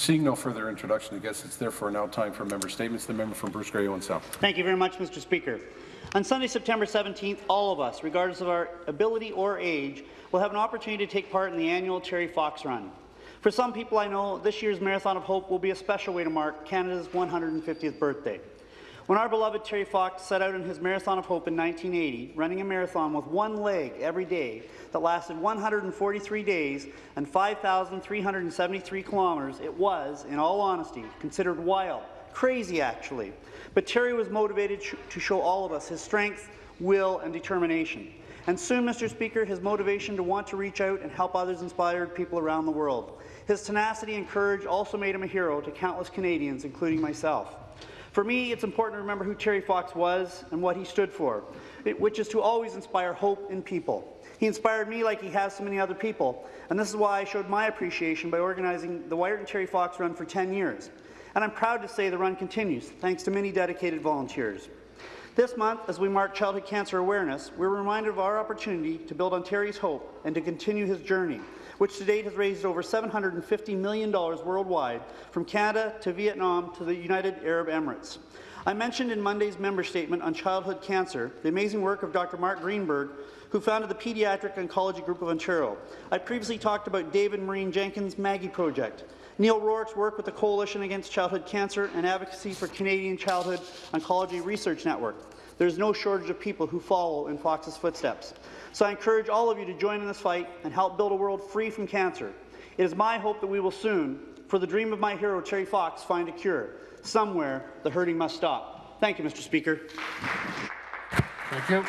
Seeing no further introduction, I guess it's therefore now time for member statements. The member from Bruce Grey Owen Sound. Thank you very much, Mr. Speaker. On Sunday, September 17th, all of us, regardless of our ability or age, will have an opportunity to take part in the annual Terry Fox Run. For some people I know, this year's Marathon of Hope will be a special way to mark Canada's 150th birthday. When our beloved Terry Fox set out on his Marathon of Hope in 1980, running a marathon with one leg every day that lasted 143 days and 5,373 kilometres, it was, in all honesty, considered wild, crazy actually. But Terry was motivated to show all of us his strength, will and determination. And soon, Mr. Speaker, his motivation to want to reach out and help others inspired people around the world. His tenacity and courage also made him a hero to countless Canadians, including myself. For me, it's important to remember who Terry Fox was and what he stood for, which is to always inspire hope in people. He inspired me like he has so many other people, and this is why I showed my appreciation by organizing the Wiarton Terry Fox Run for 10 years. And I'm proud to say the run continues, thanks to many dedicated volunteers. This month, as we mark Childhood Cancer Awareness, we're reminded of our opportunity to build on Terry's hope and to continue his journey which to date has raised over $750 million worldwide, from Canada to Vietnam to the United Arab Emirates. I mentioned in Monday's member statement on childhood cancer the amazing work of Dr. Mark Greenberg, who founded the Pediatric Oncology Group of Ontario. I previously talked about David Marine Jenkins' Maggie Project, Neil Rourke's work with the Coalition Against Childhood Cancer and advocacy for Canadian Childhood Oncology Research Network. There's no shortage of people who follow in Fox's footsteps. So I encourage all of you to join in this fight and help build a world free from cancer. It is my hope that we will soon, for the dream of my hero, Terry Fox, find a cure. Somewhere, the hurting must stop. Thank you, Mr. Speaker. Thank you.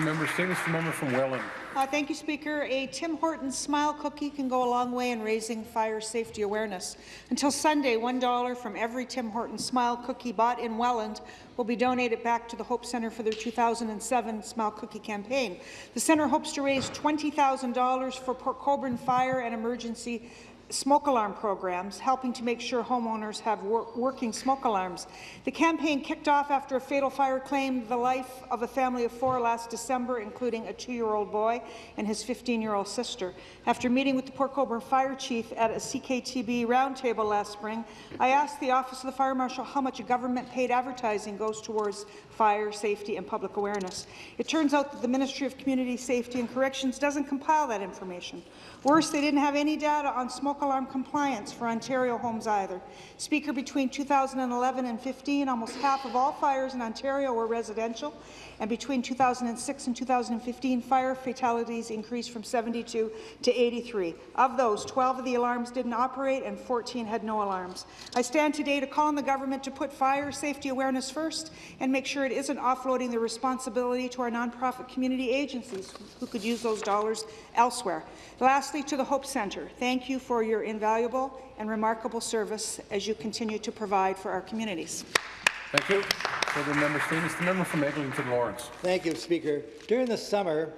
Member statements. The member from Welland. Uh, thank you, Speaker. A Tim Hortons Smile Cookie can go a long way in raising fire safety awareness. Until Sunday, $1 from every Tim Hortons Smile Cookie bought in Welland will be donated back to the Hope Centre for their 2007 Smile Cookie campaign. The centre hopes to raise $20,000 for Port Colborne fire and emergency smoke alarm programs, helping to make sure homeowners have wor working smoke alarms. The campaign kicked off after a fatal fire claimed the life of a family of four last December, including a two-year-old boy and his 15-year-old sister. After meeting with the Port Colborne Fire Chief at a CKTB roundtable last spring, I asked the Office of the Fire Marshal how much government-paid advertising goes towards fire safety and public awareness. It turns out that the Ministry of Community Safety and Corrections doesn't compile that information. Worse, they didn't have any data on smoke alarm compliance for Ontario homes either. Speaker, between 2011 and 15, almost half of all fires in Ontario were residential, and between 2006 and 2015, fire fatalities increased from 72 to 83. Of those, 12 of the alarms didn't operate and 14 had no alarms. I stand today to call on the government to put fire safety awareness first and make sure it isn't offloading the responsibility to our nonprofit community agencies who could use those dollars elsewhere. Lastly, to the Hope Centre, thank you for your invaluable and remarkable service as you continue to provide for our communities. Thank you. Further member statements. The member from Eglinton Lawrence. Thank you, Speaker. During the summer,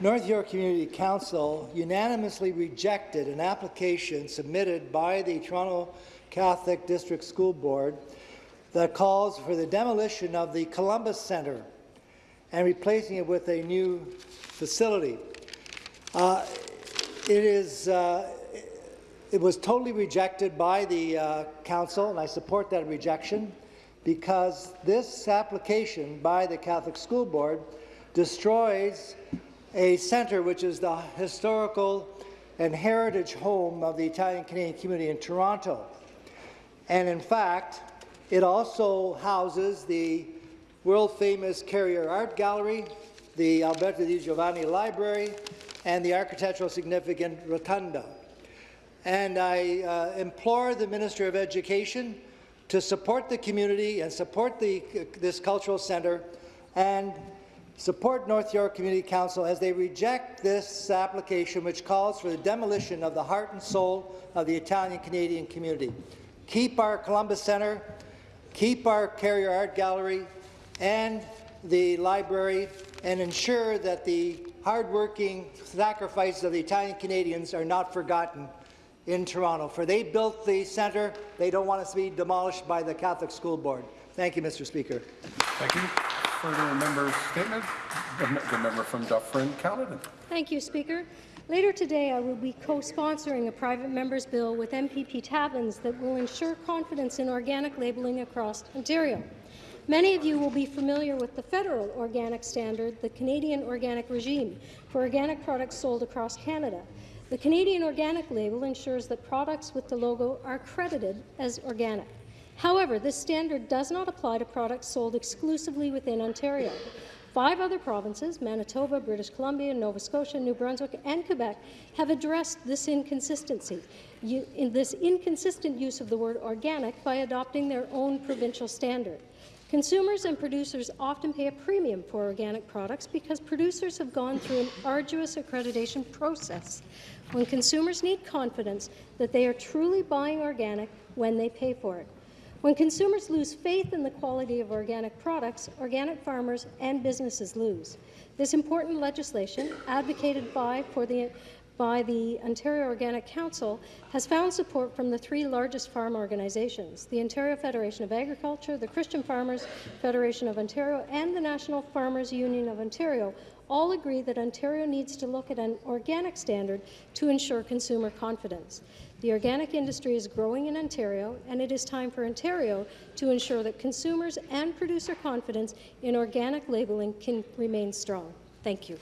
North York Community Council unanimously rejected an application submitted by the Toronto Catholic District School Board that calls for the demolition of the Columbus Centre and replacing it with a new facility. Uh, it is uh, it was totally rejected by the uh, council, and I support that rejection because this application by the Catholic School Board destroys a centre which is the historical and heritage home of the Italian Canadian community in Toronto. And in fact, it also houses the world-famous Carrier Art Gallery, the Alberto Di Giovanni Library, and the architectural significant Rotunda. And I uh, implore the Minister of Education to support the community and support the, this cultural centre and support North York Community Council as they reject this application which calls for the demolition of the heart and soul of the Italian-Canadian community. Keep our Columbus Centre, keep our Carrier Art Gallery and the library, and ensure that the hardworking sacrifices of the Italian Canadians are not forgotten in Toronto. For they built the centre, they don't want it to be demolished by the Catholic School Board. Thank you, Mr. Speaker. Thank you. Further member statement. The, the member from Dufferin, Caledon. Thank you, Speaker. Later today, I will be co-sponsoring a private member's bill with MPP Tabuns that will ensure confidence in organic labelling across Ontario. Many of you will be familiar with the federal organic standard, the Canadian Organic Regime, for organic products sold across Canada. The Canadian Organic label ensures that products with the logo are credited as organic. However, this standard does not apply to products sold exclusively within Ontario. Five other provinces, Manitoba, British Columbia, Nova Scotia, New Brunswick, and Quebec, have addressed this inconsistency, you, in this inconsistent use of the word organic by adopting their own provincial standard. Consumers and producers often pay a premium for organic products because producers have gone through an arduous accreditation process. When consumers need confidence that they are truly buying organic when they pay for it. When consumers lose faith in the quality of organic products, organic farmers and businesses lose. This important legislation, advocated by, for the, by the Ontario Organic Council, has found support from the three largest farm organizations, the Ontario Federation of Agriculture, the Christian Farmers Federation of Ontario, and the National Farmers Union of Ontario, all agree that Ontario needs to look at an organic standard to ensure consumer confidence. The organic industry is growing in Ontario, and it is time for Ontario to ensure that consumers and producer confidence in organic labelling can remain strong. Thank you.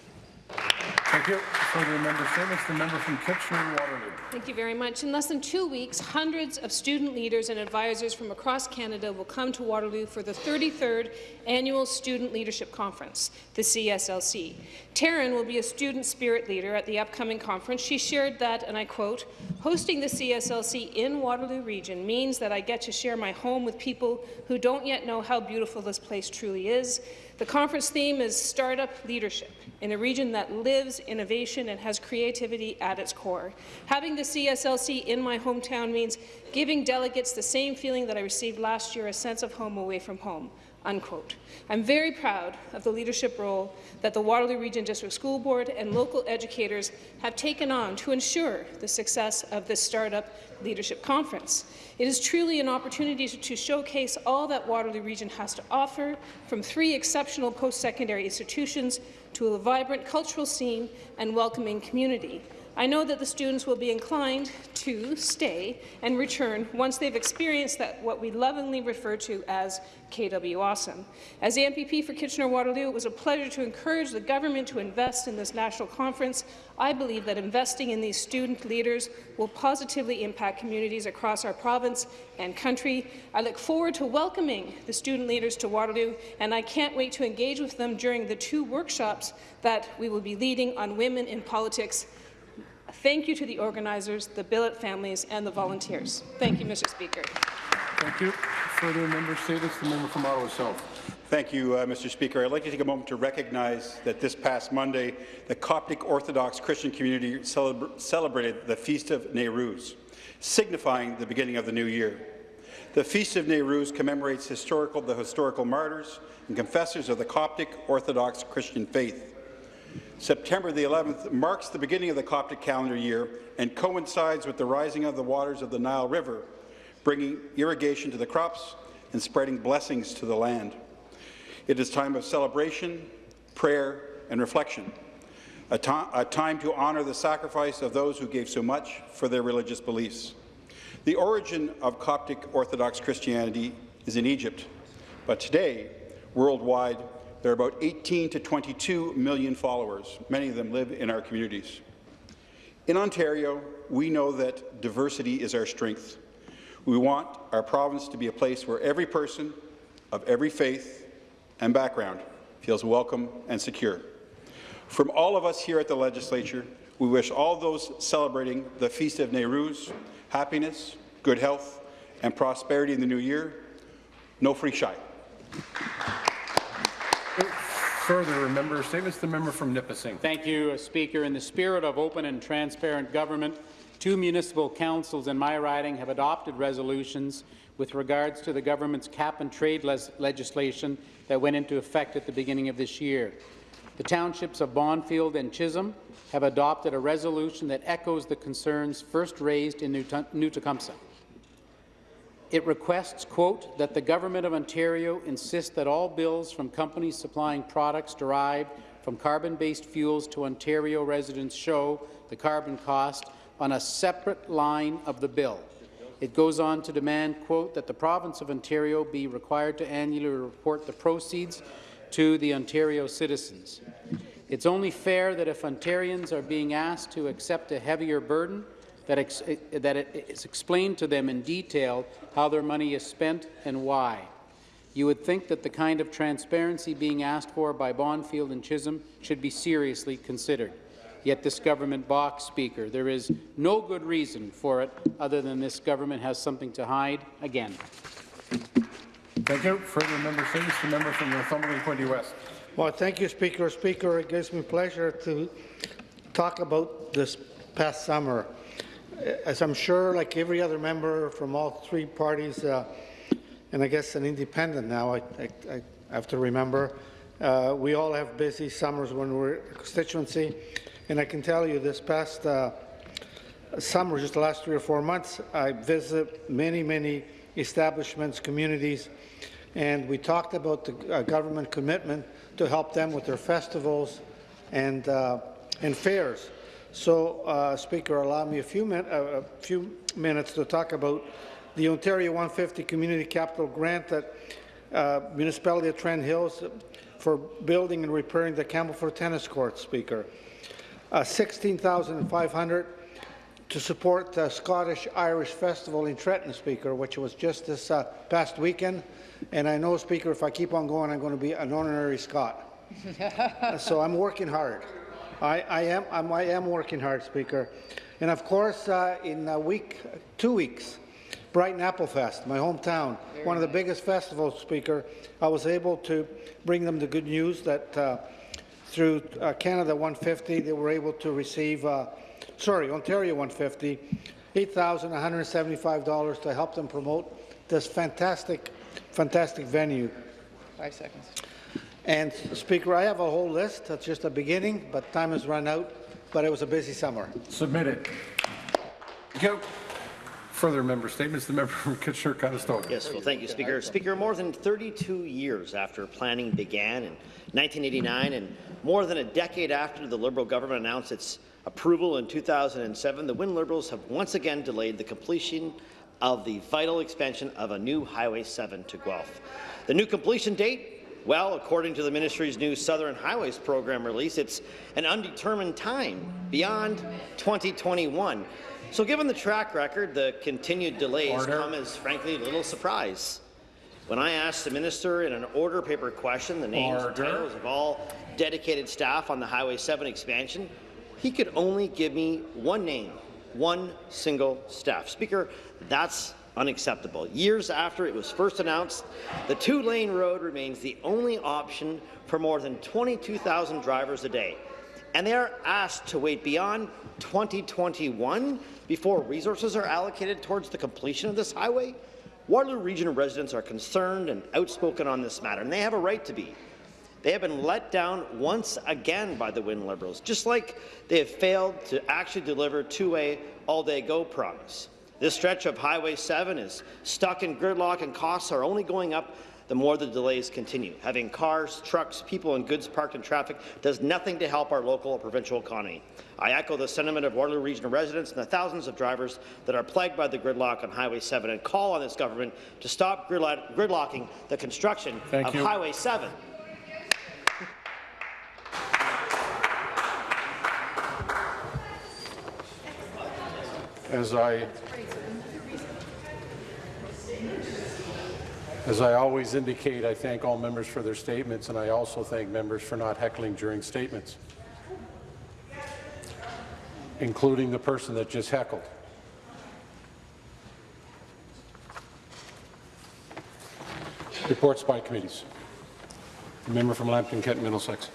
Thank you. Further member statements, the member from Kitchener-Waterloo. Thank you very much. In less than two weeks, hundreds of student leaders and advisors from across Canada will come to Waterloo for the 33rd Annual Student Leadership Conference, the CSLC. Taryn will be a student spirit leader at the upcoming conference. She shared that, and I quote, hosting the CSLC in Waterloo Region means that I get to share my home with people who don't yet know how beautiful this place truly is. The conference theme is Startup Leadership in a region that lives innovation and has creativity at its core. Having the CSLC in my hometown means giving delegates the same feeling that I received last year, a sense of home away from home. Unquote. I'm very proud of the leadership role that the Waterloo Region District School Board and local educators have taken on to ensure the success of this Startup Leadership Conference. It is truly an opportunity to showcase all that Waterloo Region has to offer, from three exceptional post-secondary institutions to a vibrant cultural scene and welcoming community. I know that the students will be inclined to stay and return once they've experienced that what we lovingly refer to as KW Awesome. As the MPP for Kitchener-Waterloo, it was a pleasure to encourage the government to invest in this national conference. I believe that investing in these student leaders will positively impact communities across our province and country. I look forward to welcoming the student leaders to Waterloo, and I can't wait to engage with them during the two workshops that we will be leading on women in politics Thank you to the organizers, the billet families, and the volunteers. Thank you, Mr. Speaker. Thank you. Further member statements, the member from Ottawa South. Thank you, uh, Mr. Speaker. I'd like to take a moment to recognize that this past Monday, the Coptic Orthodox Christian community celebra celebrated the Feast of Nayrouz, signifying the beginning of the new year. The Feast of Nayrouz commemorates historical, the historical martyrs and confessors of the Coptic Orthodox Christian faith. September the 11th marks the beginning of the Coptic calendar year and coincides with the rising of the waters of the Nile River, bringing irrigation to the crops and spreading blessings to the land. It is time of celebration, prayer, and reflection, a, a time to honour the sacrifice of those who gave so much for their religious beliefs. The origin of Coptic Orthodox Christianity is in Egypt, but today, worldwide, there are about 18 to 22 million followers. Many of them live in our communities. In Ontario, we know that diversity is our strength. We want our province to be a place where every person of every faith and background feels welcome and secure. From all of us here at the Legislature, we wish all those celebrating the Feast of Nayrouz happiness, good health, and prosperity in the new year. No free shy. Further member statements, the member from Nipissing. Thank you, uh, Speaker. In the spirit of open and transparent government, two municipal councils in my riding have adopted resolutions with regards to the government's cap-and-trade legislation that went into effect at the beginning of this year. The townships of Bonfield and Chisholm have adopted a resolution that echoes the concerns first raised in New Tecumseth. It requests, quote, that the Government of Ontario insist that all bills from companies supplying products derived from carbon-based fuels to Ontario residents show the carbon cost on a separate line of the bill. It goes on to demand, quote, that the province of Ontario be required to annually report the proceeds to the Ontario citizens. It's only fair that if Ontarians are being asked to accept a heavier burden, that, ex eh, that it is explained to them in detail how their money is spent and why. You would think that the kind of transparency being asked for by Bonfield and Chisholm should be seriously considered. Yet this government balks, Speaker. There is no good reason for it other than this government has something to hide again. Thank you. Further member statements, the member from Northumberland Quinte West. Well, thank you, Speaker. Speaker, it gives me pleasure to talk about this past summer. As I'm sure, like every other member from all three parties, uh, and I guess an independent now, I, I, I have to remember, uh, we all have busy summers when we're a constituency, and I can tell you this past uh, summer, just the last three or four months, I visited many, many establishments, communities, and we talked about the uh, government commitment to help them with their festivals and, uh, and fairs. So, uh, Speaker, allow me a few, uh, a few minutes to talk about the Ontario 150 Community Capital Grant that uh, Municipality of Trent Hills for building and repairing the Campbellford Tennis Court, Speaker. Uh, 16500 to support the Scottish-Irish Festival in Trenton, Speaker, which was just this uh, past weekend. And I know, Speaker, if I keep on going, I'm going to be an honorary Scot. so I'm working hard. I, I, am, I'm, I am working hard, Speaker. And of course, uh, in a week, two weeks, Brighton Applefest, my hometown, one of the biggest festivals, Speaker, I was able to bring them the good news that uh, through uh, Canada 150, they were able to receive, uh, sorry, Ontario 150, $8,175 to help them promote this fantastic, fantastic venue. Five seconds. And Speaker, I have a whole list. That's just a beginning, but time has run out. But it was a busy summer. Submitted. Thank you. Further member statements, the member from Kitchener-Conestoga. Yes, well, thank you, Speaker. Speaker, more than 32 years after planning began in 1989 and more than a decade after the Liberal government announced its approval in 2007, the Wynne Liberals have once again delayed the completion of the vital expansion of a new Highway 7 to Guelph. The new completion date well, according to the ministry's new Southern Highways program release, it's an undetermined time beyond 2021. So given the track record, the continued delays Order. come as, frankly, a little surprise. When I asked the minister in an order paper question the names and Order. titles of all dedicated staff on the Highway 7 expansion, he could only give me one name, one single staff. Speaker, that's unacceptable. Years after it was first announced, the two-lane road remains the only option for more than 22,000 drivers a day. And they are asked to wait beyond 2021 before resources are allocated towards the completion of this highway? Waterloo Region residents are concerned and outspoken on this matter, and they have a right to be. They have been let down once again by the Wynne Liberals, just like they have failed to actually deliver two-way all-day go promise. This stretch of Highway 7 is stuck in gridlock and costs are only going up the more the delays continue. Having cars, trucks, people and goods parked in traffic does nothing to help our local or provincial economy. I echo the sentiment of Waterloo Regional residents and the thousands of drivers that are plagued by the gridlock on Highway 7 and call on this government to stop gridlocking the construction Thank of you. Highway 7. As I, as I always indicate, I thank all members for their statements, and I also thank members for not heckling during statements, including the person that just heckled. Reports by committees. The member from Lambton, Kent, Middlesex.